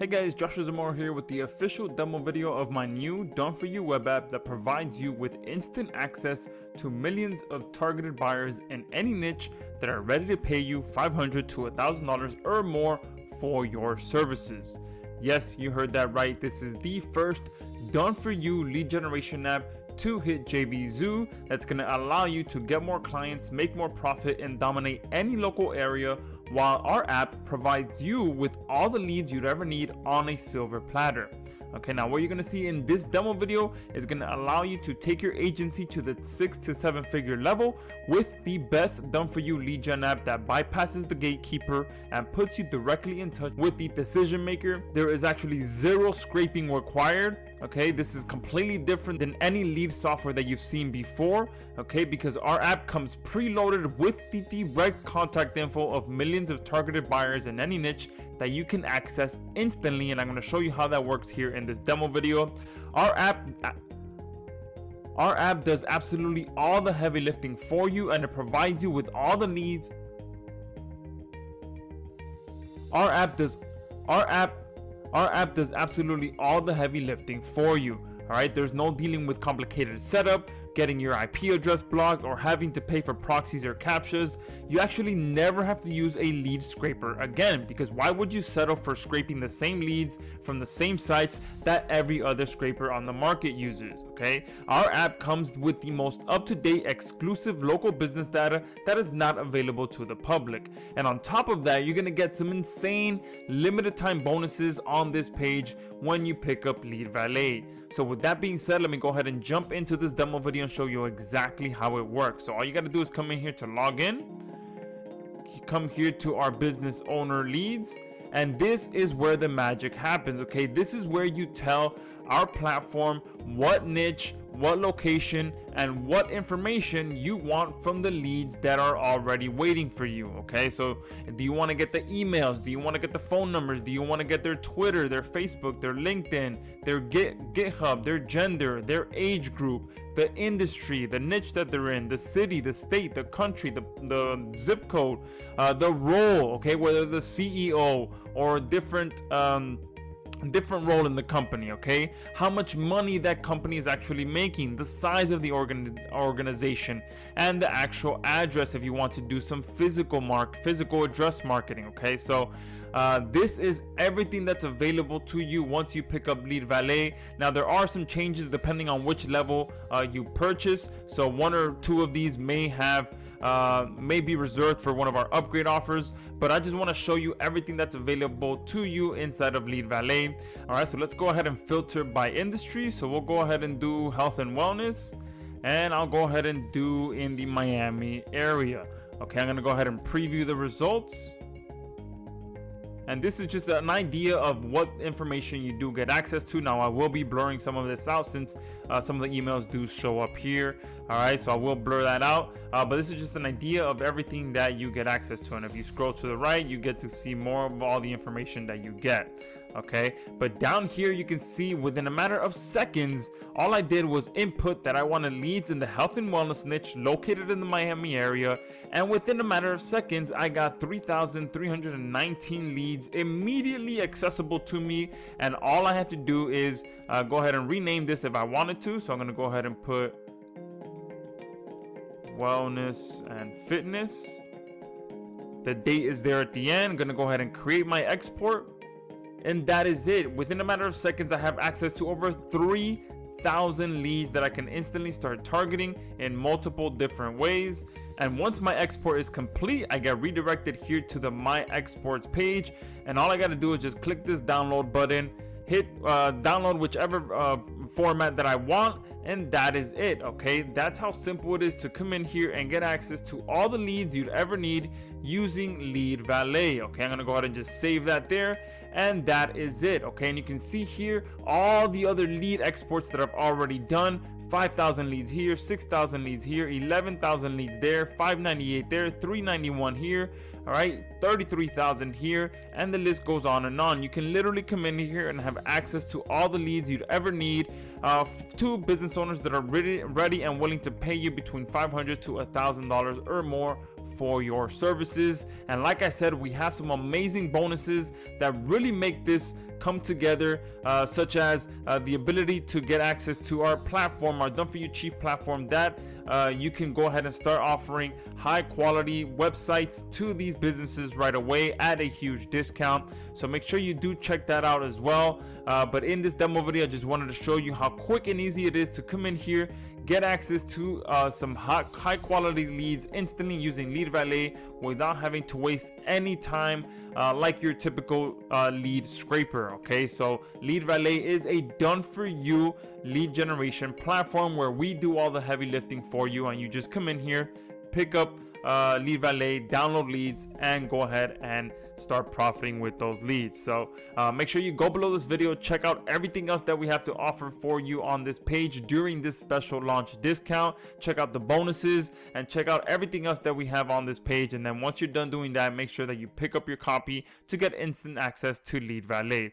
Hey guys, Joshua Zamora here with the official demo video of my new Done For You web app that provides you with instant access to millions of targeted buyers in any niche that are ready to pay you $500 to $1,000 or more for your services. Yes, you heard that right. This is the first Done For You lead generation app to hit JVZoo that's going to allow you to get more clients, make more profit, and dominate any local area while our app provides you with all the leads you'd ever need on a silver platter. Okay, now what you're gonna see in this demo video is gonna allow you to take your agency to the six to seven figure level with the best done for you lead gen app that bypasses the gatekeeper and puts you directly in touch with the decision maker. There is actually zero scraping required okay this is completely different than any lead software that you've seen before okay because our app comes preloaded with the direct contact info of millions of targeted buyers in any niche that you can access instantly and i'm going to show you how that works here in this demo video our app our app does absolutely all the heavy lifting for you and it provides you with all the needs our app does our app our app does absolutely all the heavy lifting for you. Alright, there's no dealing with complicated setup, getting your IP address blocked, or having to pay for proxies or captchas. You actually never have to use a lead scraper again, because why would you settle for scraping the same leads from the same sites that every other scraper on the market uses? Okay, our app comes with the most up-to-date exclusive local business data that is not available to the public. And on top of that, you're gonna get some insane limited time bonuses on this page when you pick up Lead Valet. So with that being said, let me go ahead and jump into this demo video and show you exactly how it works. So all you gotta do is come in here to log in, come here to our business owner leads, and this is where the magic happens okay? This is where you tell our platform what niche what location and what information you want from the leads that are already waiting for you okay? So do you want to get the emails? Do you want to get the phone numbers? Do you want to get their twitter their facebook their linkedin their Git, github their gender their age group the industry the niche that they're in the city the state the country the, the zip code uh, the role okay? Whether the ceo or different um, different role in the company okay? How much money that company is actually making the size of the organ organization and the actual address if you want to do some physical mark physical address marketing okay? So uh, this is everything that's available to you once you pick up lead valet. Now there are some changes depending on which level uh, you purchase. So one or two of these may have uh, may be reserved for one of our upgrade offers but I just want to show you everything that's available to you inside of lead valet. All right so let's go ahead and filter by industry. So we'll go ahead and do health and wellness and I'll go ahead and do in the Miami area. Okay I'm gonna go ahead and preview the results and this is just an idea of what information you do get access to. Now i will be blurring some of this out since uh, some of the emails do show up here. All right so i will blur that out. Uh, but this is just an idea of everything that you get access to. And if you scroll to the right you get to see more of all the information that you get okay? But down here you can see within a matter of seconds all I did was input that I wanted leads in the health and wellness niche located in the Miami area. And within a matter of seconds I got 3,319 leads immediately accessible to me. And all I have to do is uh, go ahead and rename this if I wanted to. So I'm gonna go ahead and put wellness and fitness. The date is there at the end. I'm gonna go ahead and create my export and that is it. Within a matter of seconds i have access to over 3000 leads that i can instantly start targeting in multiple different ways. And once my export is complete i get redirected here to the my exports page. And all i got to do is just click this download button hit uh, download whichever uh, format that I want and that is it okay? That's how simple it is to come in here and get access to all the leads you'd ever need using lead valet okay? I'm gonna go ahead and just save that there and that is it okay? And you can see here all the other lead exports that I've already done. 5,000 leads here, 6,000 leads here, 11,000 leads there, 598 there, 391 here, all right, 33,000 here, and the list goes on and on. You can literally come in here and have access to all the leads you'd ever need uh, to business owners that are ready, ready and willing to pay you between 500 to a $1,000 or more for your services. And like I said, we have some amazing bonuses that really make this come together, uh, such as uh, the ability to get access to our platform, our Done For You Chief platform, that uh, you can go ahead and start offering high quality websites to these businesses right away at a huge discount. So make sure you do check that out as well. Uh, but in this demo video, I just wanted to show you how quick and easy it is to come in here get access to uh, some high, high quality leads instantly using lead valet without having to waste any time uh, like your typical uh, lead scraper okay so lead valet is a done for you lead generation platform where we do all the heavy lifting for you and you just come in here pick up uh, lead valet download leads and go ahead and start profiting with those leads. So uh, make sure you go below this video check out everything else that we have to offer for you on this page during this special launch discount. Check out the bonuses and check out everything else that we have on this page. And then once you're done doing that make sure that you pick up your copy to get instant access to lead valet